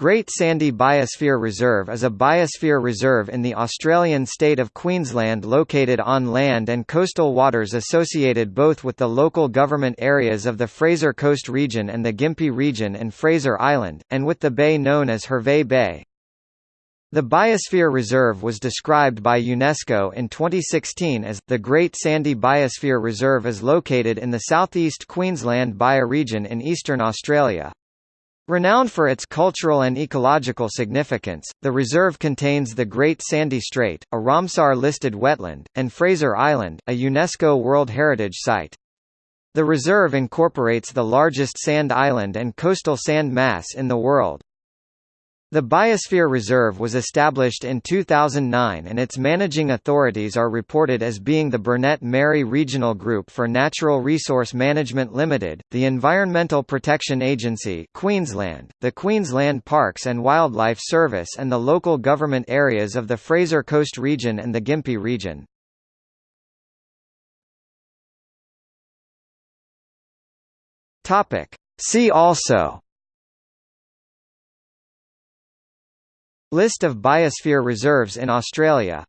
Great Sandy Biosphere Reserve is a biosphere reserve in the Australian state of Queensland located on land and coastal waters associated both with the local government areas of the Fraser Coast region and the Gympie region and Fraser Island, and with the bay known as Hervey Bay. The Biosphere Reserve was described by UNESCO in 2016 as, the Great Sandy Biosphere Reserve is located in the southeast Queensland bioregion in eastern Australia. Renowned for its cultural and ecological significance, the reserve contains the Great Sandy Strait, a Ramsar-listed wetland, and Fraser Island, a UNESCO World Heritage Site. The reserve incorporates the largest sand island and coastal sand mass in the world. The Biosphere Reserve was established in 2009 and its managing authorities are reported as being the Burnett Mary Regional Group for Natural Resource Management Limited, the Environmental Protection Agency Queensland, the Queensland Parks and Wildlife Service and the local government areas of the Fraser Coast region and the Gympie region. See also List of biosphere reserves in Australia